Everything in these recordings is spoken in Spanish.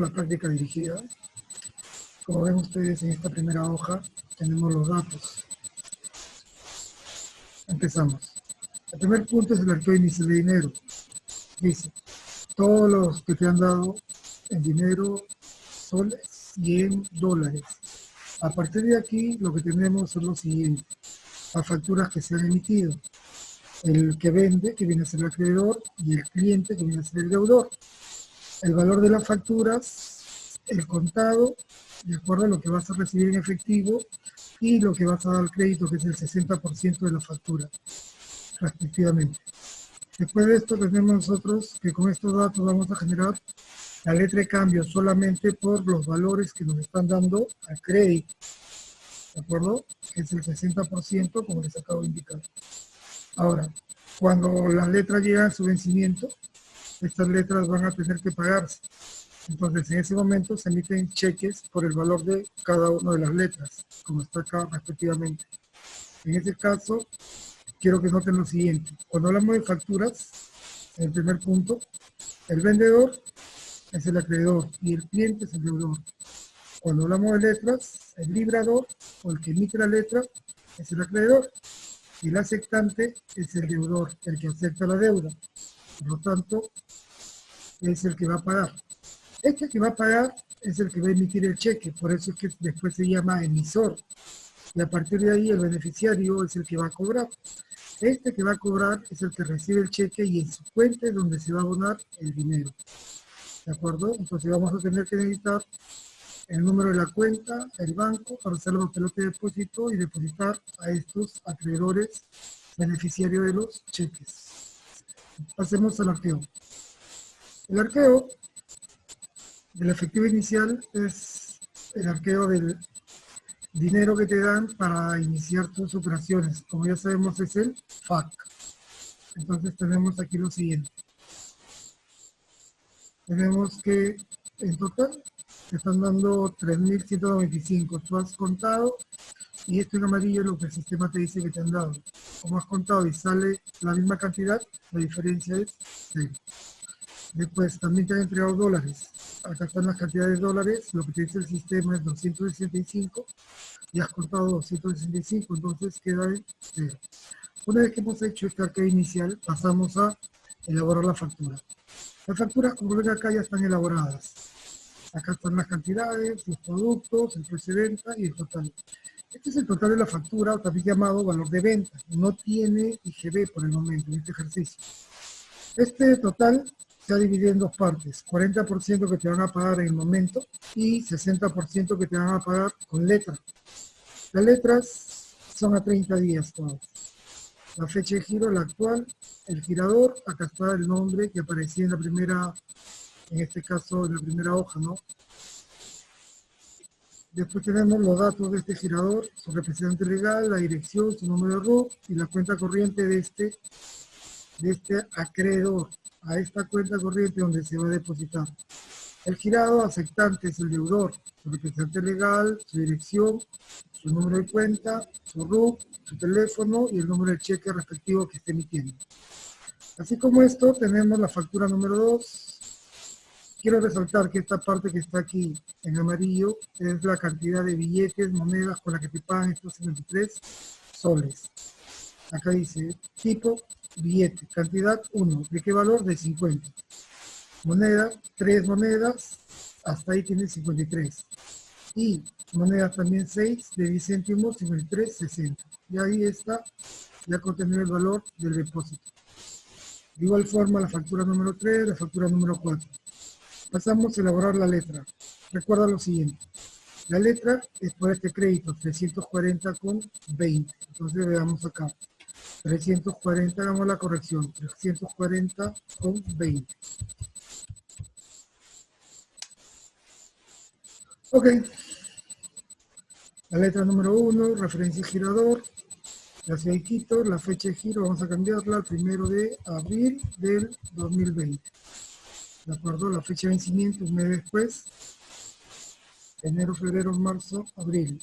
la práctica dirigida. Como ven ustedes en esta primera hoja, tenemos los datos. Empezamos. El primer punto es el arqueo inicial de dinero. Dice, todos los que te han dado en dinero, soles y en dólares. A partir de aquí, lo que tenemos son los siguientes. Las facturas que se han emitido. El que vende, que viene a ser el acreedor, y el cliente, que viene a ser el deudor. El valor de las facturas, el contado, de acuerdo a lo que vas a recibir en efectivo, y lo que vas a dar al crédito, que es el 60% de la factura, respectivamente. Después de esto tenemos nosotros que con estos datos vamos a generar la letra de cambio solamente por los valores que nos están dando al crédito. ¿De acuerdo? Que es el 60%, como les acabo de indicar. Ahora, cuando las letras llegan a su vencimiento, estas letras van a tener que pagarse. Entonces, en ese momento se emiten cheques por el valor de cada una de las letras, como está acá respectivamente. En este caso, quiero que noten lo siguiente. Cuando hablamos de facturas, en el primer punto, el vendedor es el acreedor y el cliente es el deudor. Cuando hablamos de letras, el librador o el que emite la letra es el acreedor y el aceptante es el deudor, el que acepta la deuda. Por lo tanto, es el que va a pagar. Este que va a pagar es el que va a emitir el cheque, por eso es que después se llama emisor. Y a partir de ahí el beneficiario es el que va a cobrar. Este que va a cobrar es el que recibe el cheque y en su cuenta es donde se va a abonar el dinero. ¿De acuerdo? Entonces vamos a tener que necesitar el número de la cuenta, el banco, para hacer los pelote de depósito y depositar a estos acreedores beneficiarios de los cheques. Pasemos al arqueo. El arqueo del efectivo inicial es el arqueo del dinero que te dan para iniciar tus operaciones. Como ya sabemos es el FAC. Entonces tenemos aquí lo siguiente. Tenemos que en total te están dando 3.195. Tú has contado y esto en amarillo es lo que el sistema te dice que te han dado. Como has contado y sale la misma cantidad, la diferencia es 0. Después también te han entregado dólares acá están las cantidades de dólares, lo que te dice el sistema es 265 y has contado 265, entonces queda en 0. Una vez que hemos hecho esta arqueo inicial, pasamos a elaborar la factura. Las facturas, como ven acá, ya están elaboradas. Acá están las cantidades, los productos, el precio de venta y el total. Este es el total de la factura, también llamado valor de venta. No tiene IGB por el momento en este ejercicio. Este total se ha dividido en dos partes, 40% que te van a pagar en el momento y 60% que te van a pagar con letra. Las letras son a 30 días todas. La fecha de giro, la actual, el girador, acá está el nombre que aparecía en la primera, en este caso en la primera hoja, ¿no? Después tenemos los datos de este girador, su representante legal, la dirección, su número de RUT y la cuenta corriente de este, de este acreedor a esta cuenta corriente donde se va a depositar. El girado aceptante es el deudor, su representante legal, su dirección, su número de cuenta, su RUC, su teléfono y el número de cheque respectivo que esté emitiendo. Así como esto, tenemos la factura número 2. Quiero resaltar que esta parte que está aquí en amarillo es la cantidad de billetes, monedas con la que te pagan estos 73 soles. Acá dice tipo billete, cantidad 1, ¿de qué valor? De 50. Moneda, 3 monedas, hasta ahí tiene 53. Y moneda también 6, de 10 céntimos, 53, 60. Y ahí está ya contenido el valor del depósito. De igual forma, la factura número 3, la factura número 4. Pasamos a elaborar la letra. Recuerda lo siguiente. La letra es por este crédito, 340 con 20. Entonces veamos acá. 340, hagamos la corrección, 340 con 20. Ok. La letra número 1, referencia girador, la ciudad la fecha de giro, vamos a cambiarla al primero de abril del 2020. ¿De acuerdo? La fecha de vencimiento un mes después, enero, febrero, marzo, abril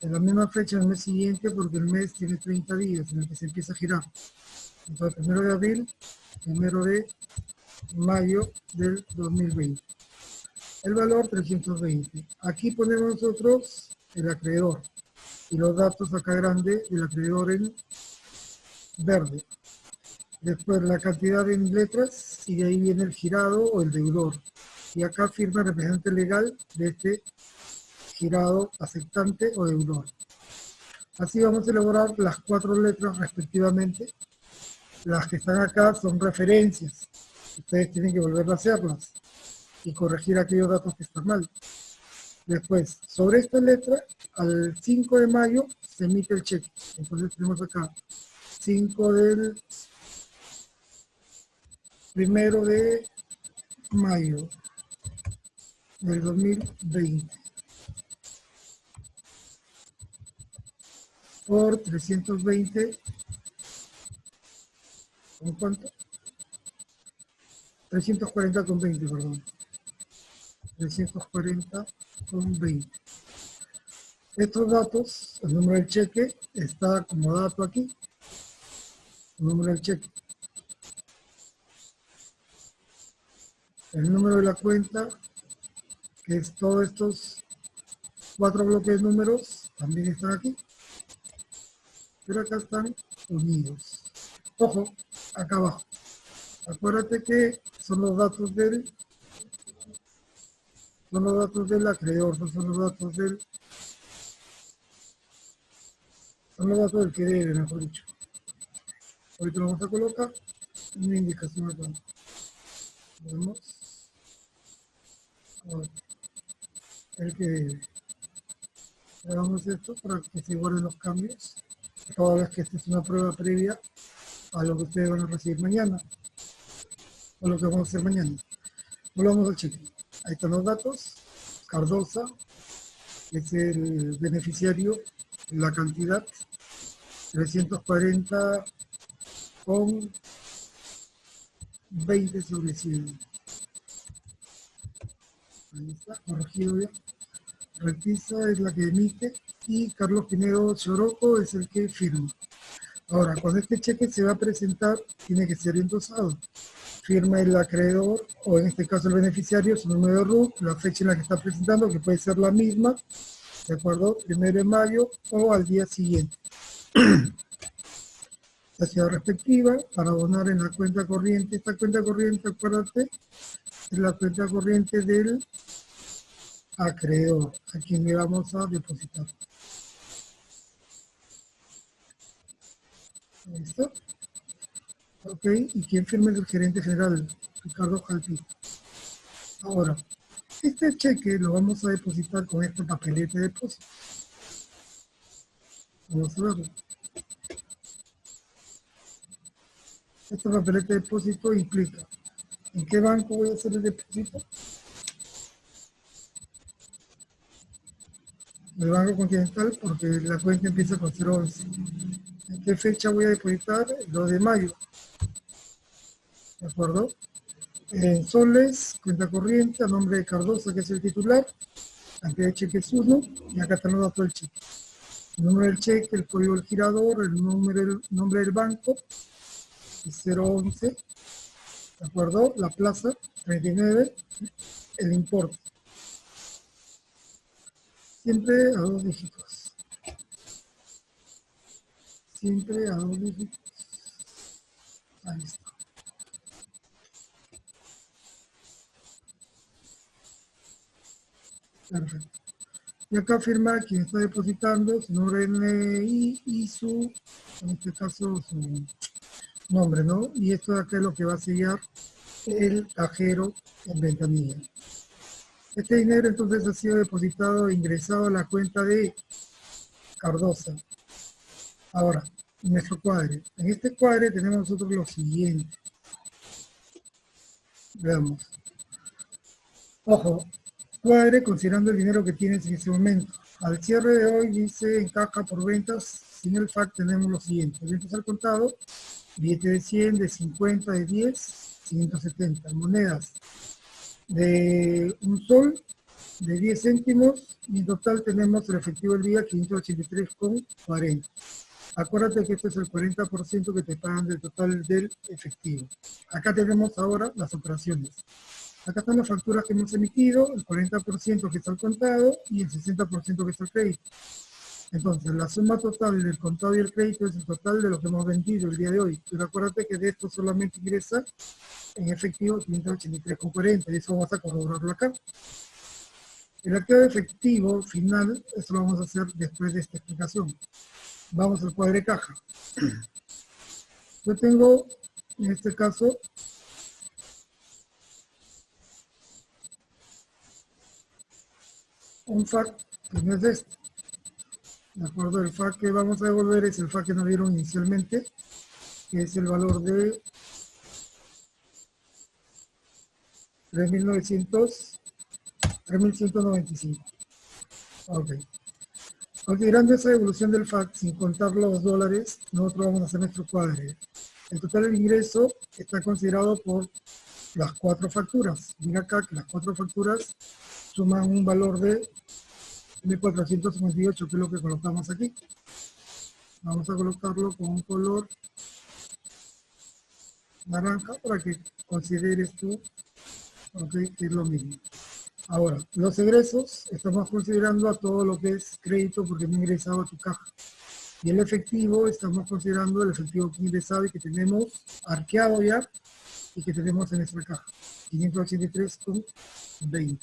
en la misma fecha del mes siguiente porque el mes tiene 30 días en el que se empieza a girar. Entonces, primero de abril, primero de mayo del 2020. el valor 320. Aquí ponemos nosotros el acreedor y los datos acá grande del acreedor en verde. Después la cantidad en letras y de ahí viene el girado o el deudor. Y acá firma el representante legal de este girado aceptante o deudor. Así vamos a elaborar las cuatro letras respectivamente. Las que están acá son referencias. Ustedes tienen que volver a hacerlas y corregir aquellos datos que están mal. Después, sobre esta letra, al 5 de mayo se emite el cheque. Entonces tenemos acá 5 del primero de mayo del 2020 por 320 ¿con cuánto? 340 con 20, perdón. 340 con 20 estos datos, el número del cheque está como dato aquí el número del cheque el número de la cuenta, que es todos estos cuatro bloques de números, también están aquí. Pero acá están unidos. Ojo, acá abajo. Acuérdate que son los datos del son los datos del acreedor, no son los datos del son los datos del que debe, mejor dicho. Ahorita lo vamos a colocar una indicación acá. El que hagamos esto para que se guarden los cambios toda vez que esta es una prueba previa a lo que ustedes van a recibir mañana o lo que vamos a hacer mañana. Volvamos al cheque ahí están los datos. Cardosa es el beneficiario la cantidad 340 con 20 sobre 100 Está, corregido. Repisa es la que emite y Carlos Pinedo Choroco es el que firma. Ahora, cuando este cheque se va a presentar, tiene que ser endosado. Firma el acreedor, o en este caso el beneficiario, su número de RUT, la fecha en la que está presentando, que puede ser la misma, ¿de acuerdo? Primero de mayo o al día siguiente. la ciudad respectiva para abonar en la cuenta corriente. Esta cuenta corriente, acuérdate, es la cuenta corriente del acreedor, a quien le vamos a depositar. ¿Listo? Ok, ¿y quién firma el gerente general? Ricardo Jalpi. Ahora, este cheque lo vamos a depositar con este papelete de depósito. Vamos a verlo. Este papelete de depósito implica ¿En qué banco voy a hacer el depósito? El Banco Continental porque la cuenta empieza con 011. ¿En qué fecha voy a depositar? 2 de mayo. ¿De acuerdo? En soles, cuenta corriente, a nombre de Cardosa, que es el titular, cantidad de cheque es 1, y acá están del cheque. El número del cheque, el código del girador, el número, el nombre del banco, es 011, ¿de acuerdo? La plaza, 39, el importe. Siempre a dos dígitos. Siempre a dos dígitos. Ahí está. Perfecto. Y acá firma quien está depositando su nombre NI y su, en este caso, su nombre, ¿no? Y esto de acá es lo que va a sellar el cajero en ventanilla. Este dinero entonces ha sido depositado ingresado a la cuenta de Cardosa. Ahora, nuestro cuadre. En este cuadre tenemos nosotros lo siguiente. Veamos. Ojo, cuadre considerando el dinero que tienes en ese momento. Al cierre de hoy dice en caja por ventas, sin el FAC tenemos lo siguiente. Ventas al contado, billete de 100, de 50, de 10, 570. Monedas de un sol, de 10 céntimos, y en total tenemos el efectivo del día 583,40. Acuérdate que este es el 40% que te pagan del total del efectivo. Acá tenemos ahora las operaciones. Acá están las facturas que hemos emitido, el 40% que está al contado y el 60% que está al crédito. Entonces, la suma total del contado y el crédito es el total de lo que hemos vendido el día de hoy. Pero acuérdate que de esto solamente ingresa en efectivo 583,40 y eso vamos a corroborarlo acá. El activo efectivo final, eso lo vamos a hacer después de esta explicación. Vamos al cuadro de caja. Yo tengo, en este caso, un FAC que no es este. De acuerdo, el FAC que vamos a devolver es el FAC que nos dieron inicialmente, que es el valor de 3.900, 3.195. Ok. Considerando esa evolución del FAC, sin contar los dólares, nosotros vamos a hacer nuestro cuadre. El total del ingreso está considerado por las cuatro facturas. Mira acá que las cuatro facturas suman un valor de 1458, que es lo que colocamos aquí. Vamos a colocarlo con un color naranja para que consideres tú que es lo mismo. Ahora, los egresos, estamos considerando a todo lo que es crédito porque no ingresado a tu caja. Y el efectivo, estamos considerando el efectivo que ingresado y que tenemos arqueado ya y que tenemos en nuestra caja. 583,20.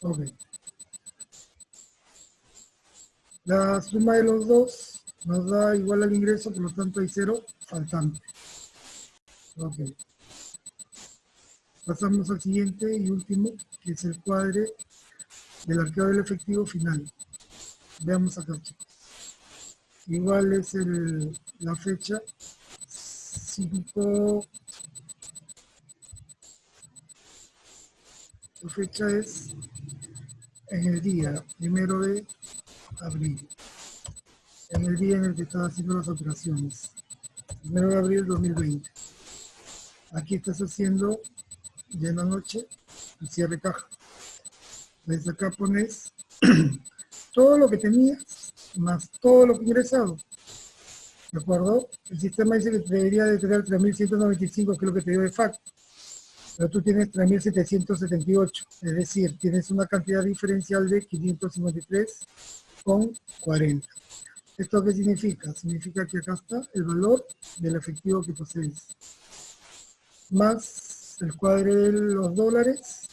Ok. La suma de los dos nos da igual al ingreso, por lo tanto hay cero faltante. Ok. Pasamos al siguiente y último, que es el cuadre del arqueo del efectivo final. Veamos acá, chicos. Igual es el, la fecha 5 La fecha es en el día primero de abril. En el día en el que estaba haciendo las operaciones. Primero de abril 2020. Aquí estás haciendo ya en la noche el cierre caja. Desde acá pones todo lo que tenías más todo lo que ingresado. ¿De acuerdo? El sistema dice que debería de tener 3.195, que es lo que te dio de facto pero tú tienes 3.778, es decir, tienes una cantidad diferencial de 553 con 40. ¿Esto qué significa? Significa que acá está el valor del efectivo que posees, más el cuadre de los dólares,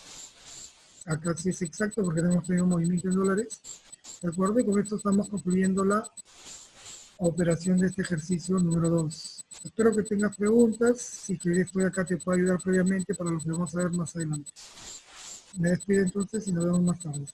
acá sí es exacto porque tenemos tenido un movimiento en dólares, ¿de acuerdo? Y con esto estamos concluyendo la operación de este ejercicio número 2. Espero que tengas preguntas. Si quieres, estoy acá, te puedo ayudar previamente para lo que vamos a ver más adelante. Me despido entonces y nos vemos más tarde.